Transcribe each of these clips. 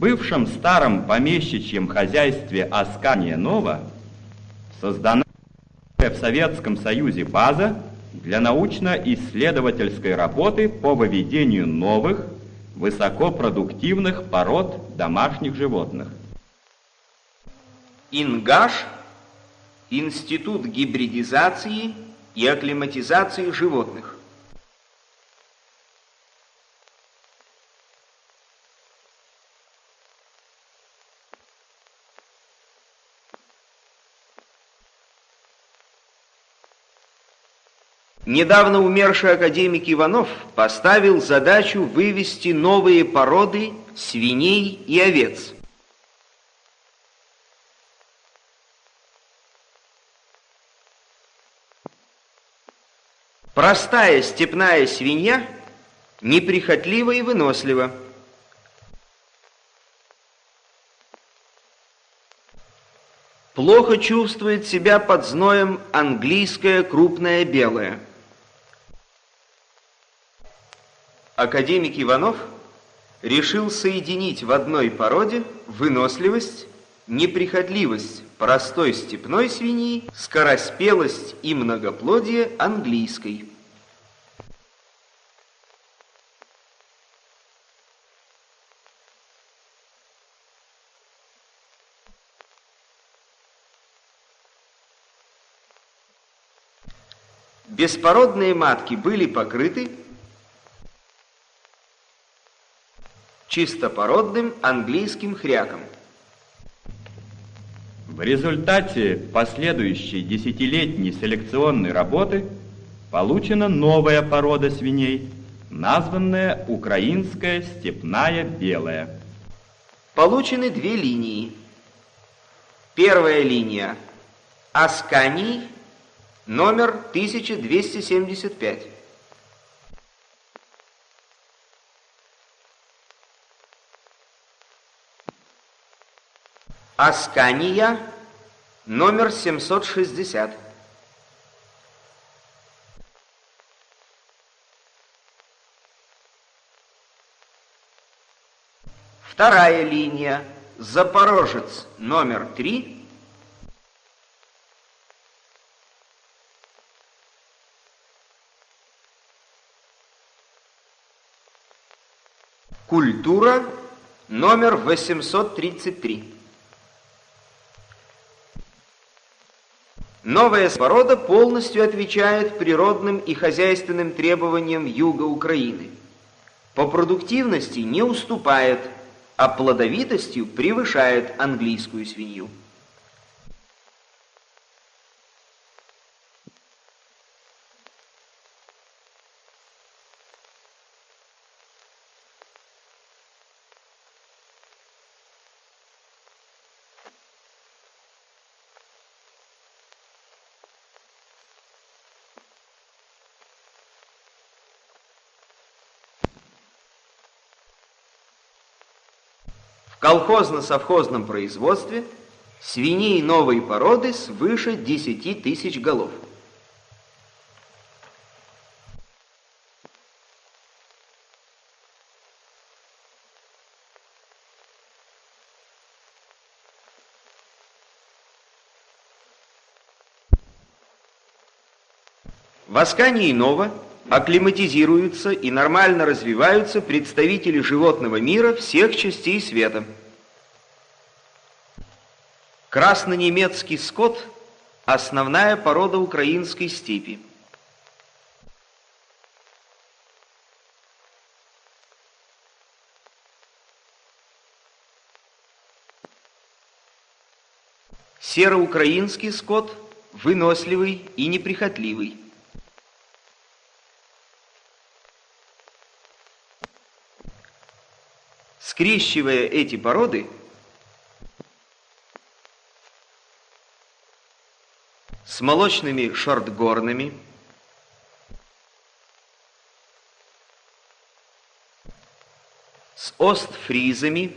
бывшем старом помещичьем хозяйстве Аскания Нова создана в Советском Союзе база для научно-исследовательской работы по выведению новых, высокопродуктивных пород домашних животных. Ингаш – Институт гибридизации и акклиматизации животных. Недавно умерший академик Иванов поставил задачу вывести новые породы свиней и овец. Простая степная свинья неприхотлива и вынослива. Плохо чувствует себя под зноем английская крупная белая – академик Иванов решил соединить в одной породе выносливость, неприхотливость простой степной свиньи, скороспелость и многоплодие английской. Беспородные матки были покрыты чистопородным английским хряком. В результате последующей десятилетней селекционной работы получена новая порода свиней, названная украинская степная белая. Получены две линии. Первая линия Асканий, номер 1275. Аскания, номер 760. Вторая линия. Запорожец номер 3. Культура номер 833. Новая порода полностью отвечает природным и хозяйственным требованиям юга Украины. По продуктивности не уступает, а плодовитостью превышает английскую свинью. Колхозно-совхозном производстве свиней новой породы свыше 10 тысяч голов. В Аскании Нова акклиматизируются и нормально развиваются представители животного мира всех частей света. Краснонемецкий скот – основная порода украинской степи. Сероукраинский скот – выносливый и неприхотливый. Скрещивая эти породы, с молочными шортгорными, с остфризами,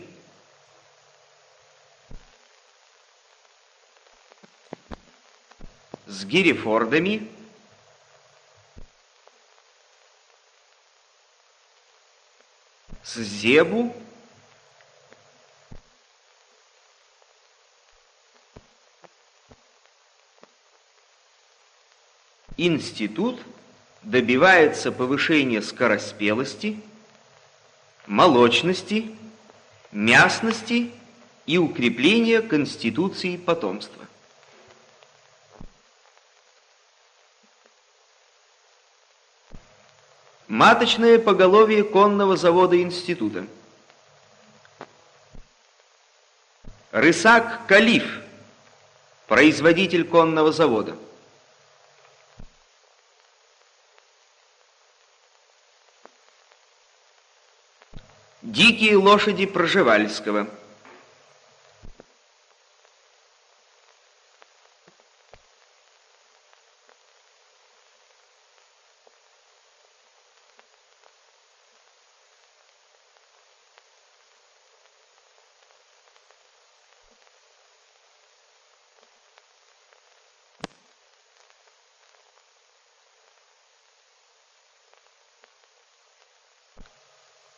с гирифордами, с зебу, институт добивается повышения скороспелости, молочности, мясности и укрепления конституции потомства. Маточное поголовье конного завода института. Рысак Калиф, производитель конного завода. Дикие лошади Проживальского.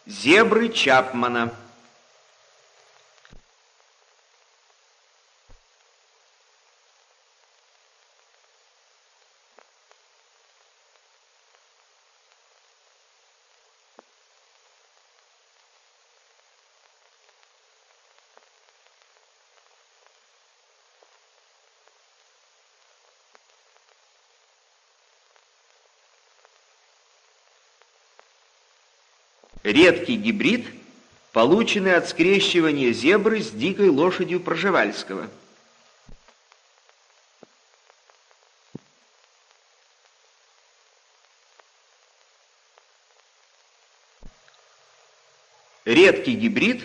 Зебры Чапмана. Редкий гибрид, полученный от скрещивания зебры с дикой лошадью Проживальского. Редкий гибрид,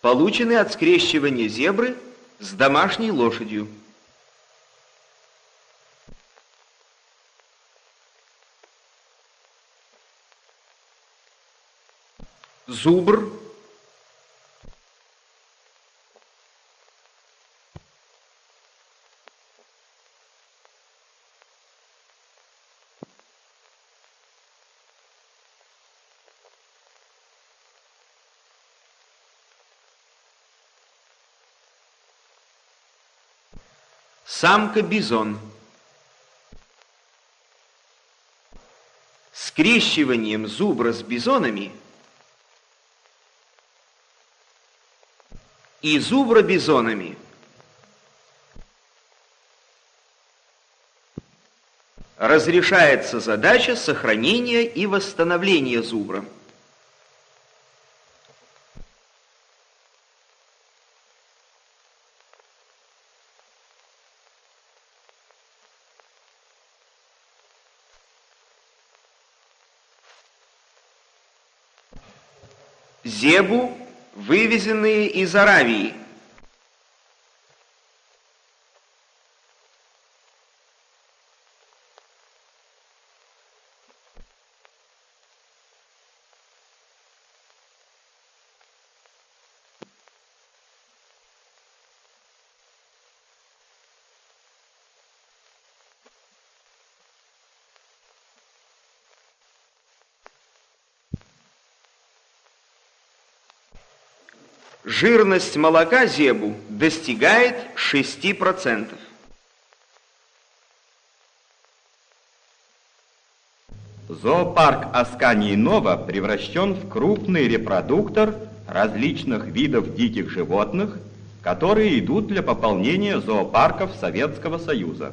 полученный от скрещивания зебры с домашней лошадью. Зубр, Самка-бизон. Скрещиванием зубра с бизонами – и зубробизонами. Разрешается задача сохранения и восстановления зубра. Зебу вывезенные из Аравии. Жирность молока зебу достигает 6%. Зоопарк Аскании Нова превращен в крупный репродуктор различных видов диких животных, которые идут для пополнения зоопарков Советского Союза.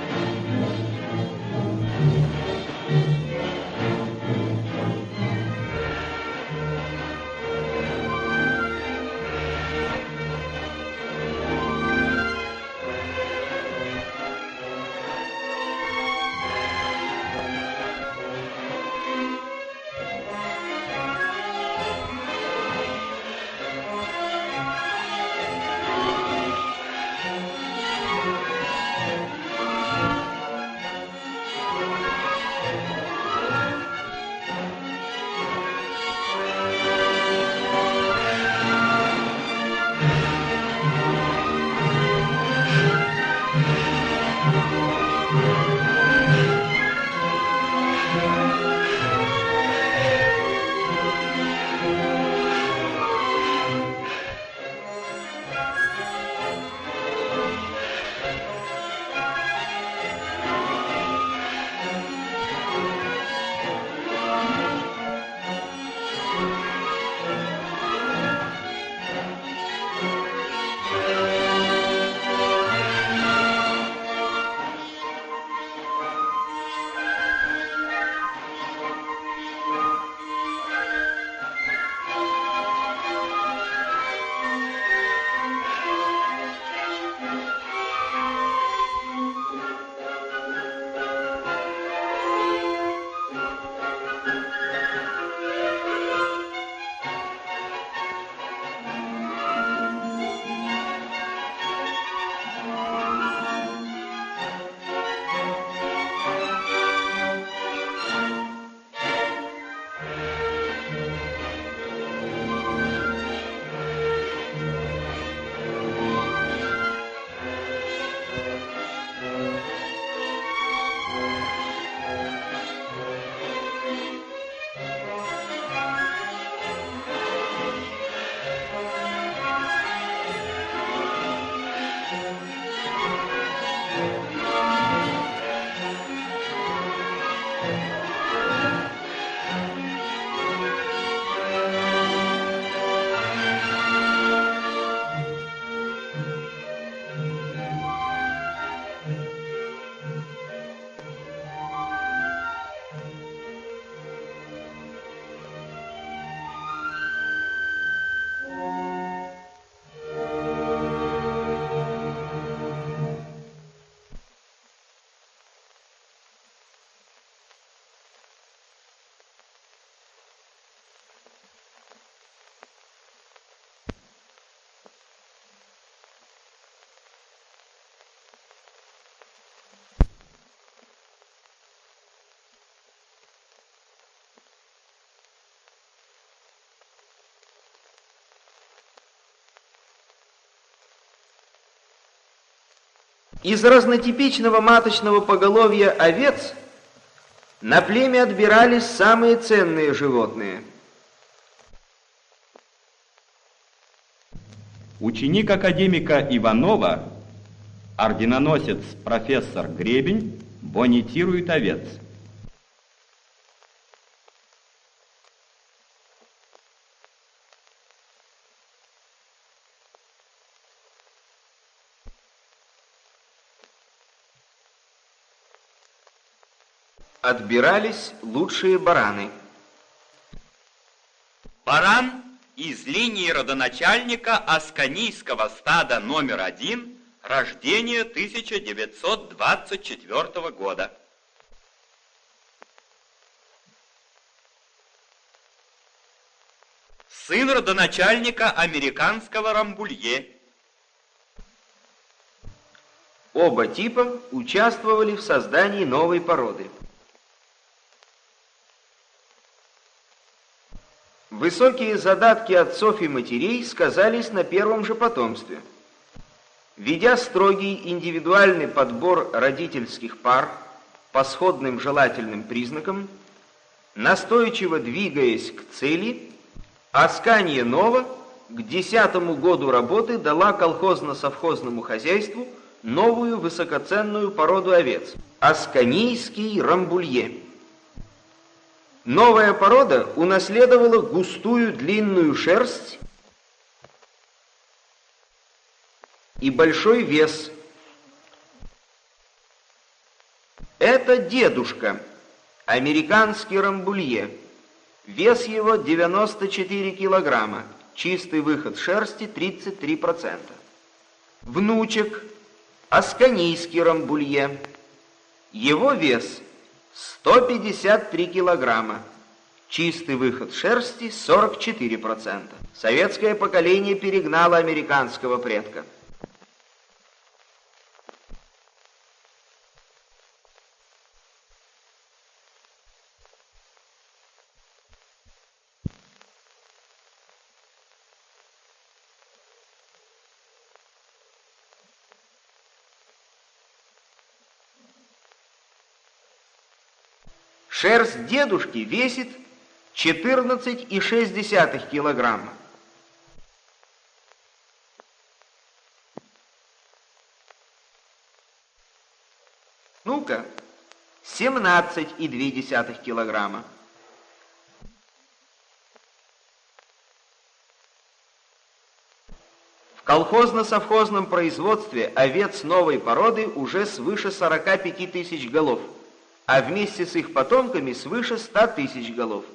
Из разнотипичного маточного поголовья овец на племя отбирались самые ценные животные. Ученик академика Иванова, орденоносец профессор Гребень, бонитирует овец. Отбирались лучшие бараны. Баран из линии родоначальника Асканийского стада номер один, рождения 1924 года. Сын родоначальника американского Рамбулье. Оба типа участвовали в создании новой породы. Высокие задатки отцов и матерей сказались на первом же потомстве. Ведя строгий индивидуальный подбор родительских пар по сходным желательным признакам, настойчиво двигаясь к цели, Асканье Нова к десятому году работы дала колхозно-совхозному хозяйству новую высокоценную породу овец – Асканийский рамбулье – Новая порода унаследовала густую длинную шерсть и большой вес. Это дедушка, американский рамбулье. Вес его 94 килограмма, чистый выход шерсти 33%. Внучек, асканийский рамбулье. Его вес 153 килограмма. Чистый выход шерсти 44%. Советское поколение перегнало американского предка. Шерсть дедушки весит 14,6 килограмма. Ну-ка, 17,2 килограмма. В колхозно-совхозном производстве овец новой породы уже свыше 45 тысяч голов – а вместе с их потомками свыше ста тысяч голов.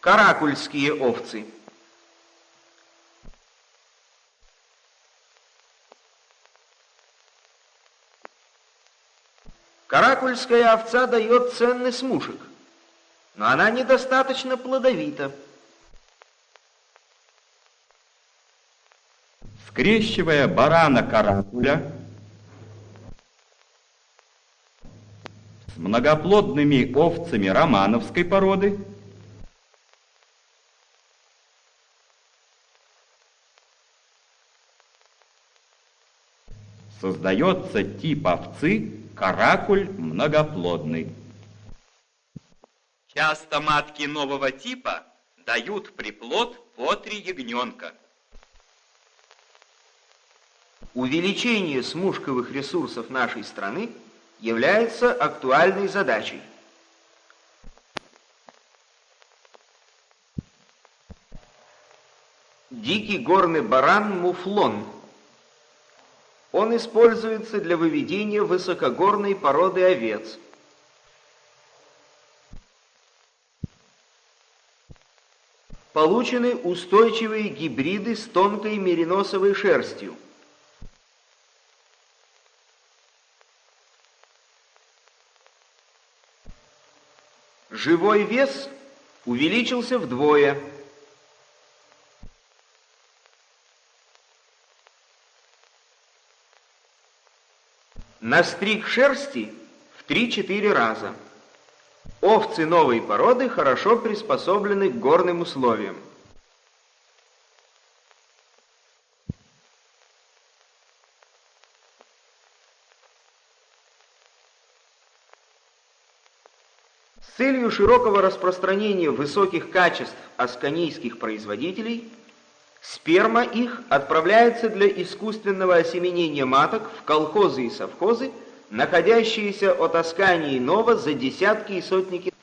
Каракульские овцы. Каракульская овца дает ценный смушек, но она недостаточно плодовита. Скрещивая барана-каракуля с многоплодными овцами романовской породы, создается тип овцы каракуль многоплодный. Часто матки нового типа дают приплод по три ягненка. Увеличение смушковых ресурсов нашей страны является актуальной задачей. Дикий горный баран муфлон. Он используется для выведения высокогорной породы овец. Получены устойчивые гибриды с тонкой мериносовой шерстью. Живой вес увеличился вдвое. Настриг шерсти в 3-4 раза. Овцы новой породы хорошо приспособлены к горным условиям. С целью широкого распространения высоких качеств асканийских производителей, сперма их отправляется для искусственного осеменения маток в колхозы и совхозы, находящиеся от Аскании Нова за десятки и сотни километров.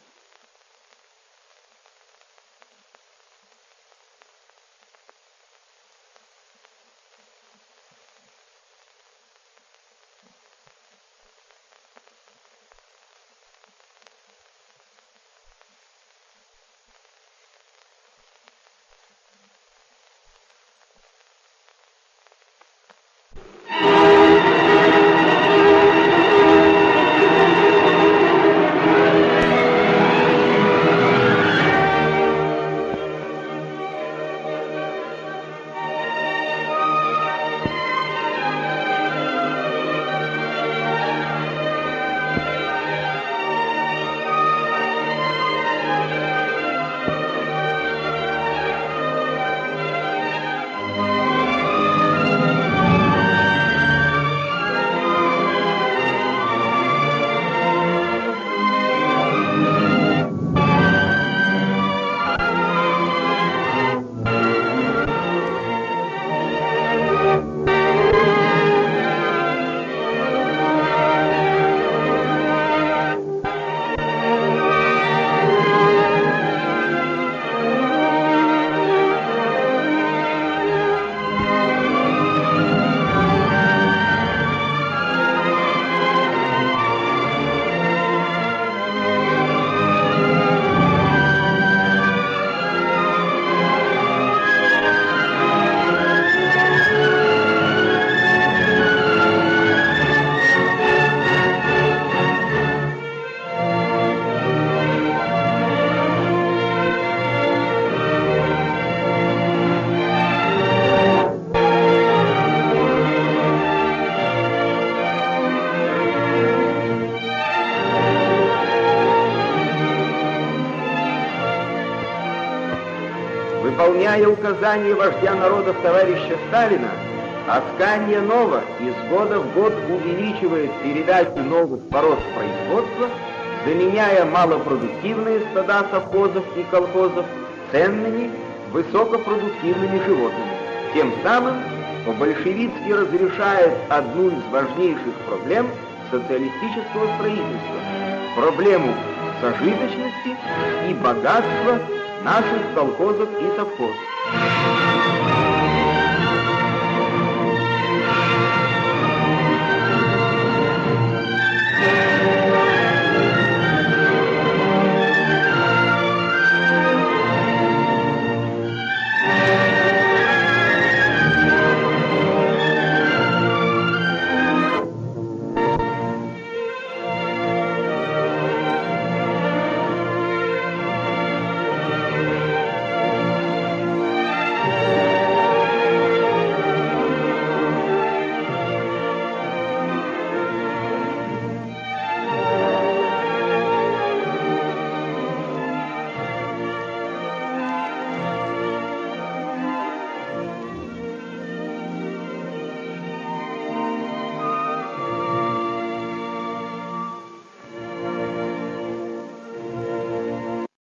Указания вождя народов товарища Сталина, Аскания Нова из года в год увеличивает передачу новых пород производства, заменяя малопродуктивные стада совхозов и колхозов ценными, высокопродуктивными животными. Тем самым по-большевистски разрешает одну из важнейших проблем социалистического строительства – проблему сожиточности и богатства наших колхозов и совхозов.